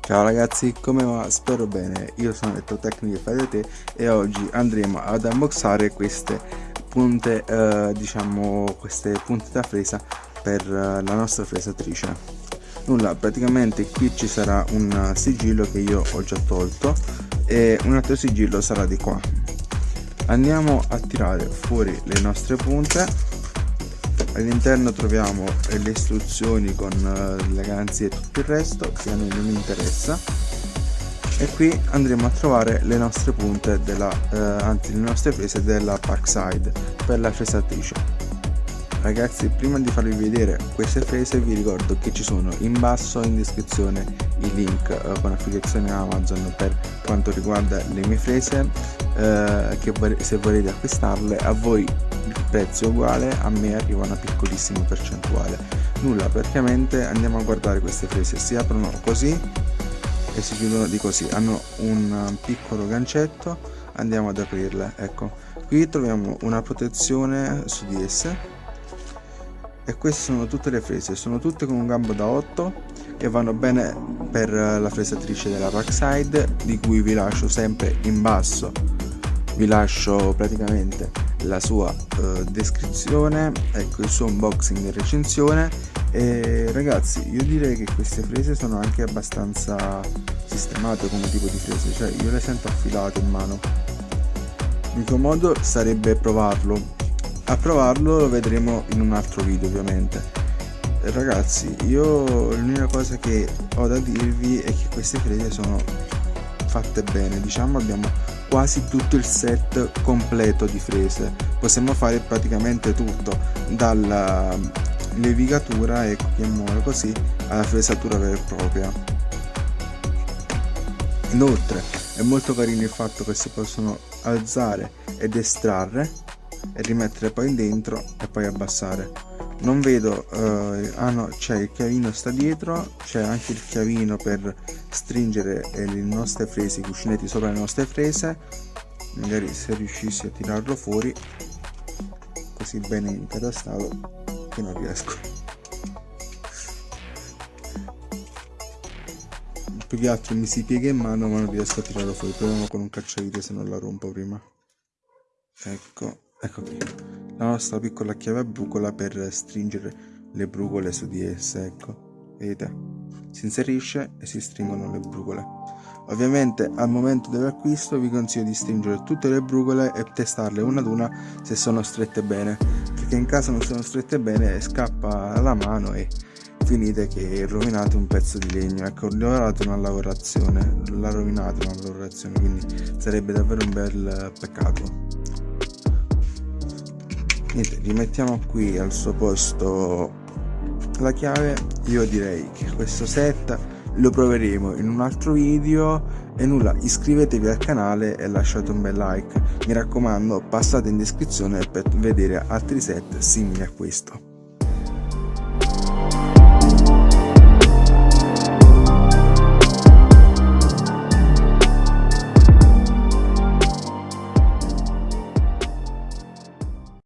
Ciao ragazzi, come va? Spero bene, io sono Elettrotecniche Fai da te e oggi andremo ad unboxare queste punte, eh, diciamo, queste punte da fresa per eh, la nostra fresatrice. Nulla, praticamente qui ci sarà un sigillo che io ho già tolto e un altro sigillo sarà di qua. Andiamo a tirare fuori le nostre punte all'interno troviamo le istruzioni con eh, le garanzie e tutto il resto che a noi non interessa. E qui andremo a trovare le nostre punte della, eh, anzi le nostre prese della Parkside per la fresatrice ragazzi prima di farvi vedere queste frese vi ricordo che ci sono in basso in descrizione i link eh, con affiliazione Amazon per quanto riguarda le mie frese eh, che se volete acquistarle a voi il prezzo è uguale a me arriva una piccolissima percentuale. Nulla praticamente andiamo a guardare queste frese si aprono così e si chiudono di così. Hanno un piccolo gancetto andiamo ad aprirle ecco. Qui troviamo una protezione su di esse. E queste sono tutte le frese sono tutte con un gambo da 8 e vanno bene per la fresatrice della backside di cui vi lascio sempre in basso. Vi lascio praticamente la sua uh, descrizione ecco il suo unboxing e recensione. E ragazzi io direi che queste frese sono anche abbastanza sistemate come tipo di frese cioè io le sento affilate in mano. L'unico modo sarebbe provarlo. A provarlo lo vedremo in un altro video ovviamente. Ragazzi io l'unica cosa che ho da dirvi è che queste frese sono fatte bene. Diciamo abbiamo quasi tutto il set completo di frese. Possiamo fare praticamente tutto dalla levigatura ecco chiamiamola così alla fresatura vera e propria. Inoltre è molto carino il fatto che si possono alzare ed estrarre e rimettere poi dentro e poi abbassare non vedo eh, ah no c'è il chiavino sta dietro c'è anche il chiavino per stringere le nostre frese i cuscinetti sopra le nostre frese. Magari se riuscissi a tirarlo fuori così bene incatastato che non riesco. Più che altro mi si piega in mano ma non riesco a tirarlo fuori. Proviamo con un cacciavite se non la rompo prima. Ecco ecco qui la nostra piccola chiave a brucola per stringere le brucole su di esse ecco. Vedete? Si inserisce e si stringono le brucole ovviamente al momento dell'acquisto vi consiglio di stringere tutte le brucole e testarle una ad una se sono strette bene. Perché in caso non sono strette bene scappa la mano e finite che rovinate un pezzo di legno. Ecco lavorate una lavorazione la rovinate una lavorazione quindi sarebbe davvero un bel peccato niente rimettiamo qui al suo posto la chiave. Io direi che questo set lo proveremo in un altro video. E nulla iscrivetevi al canale e lasciate un bel like. Mi raccomando passate in descrizione per vedere altri set simili a questo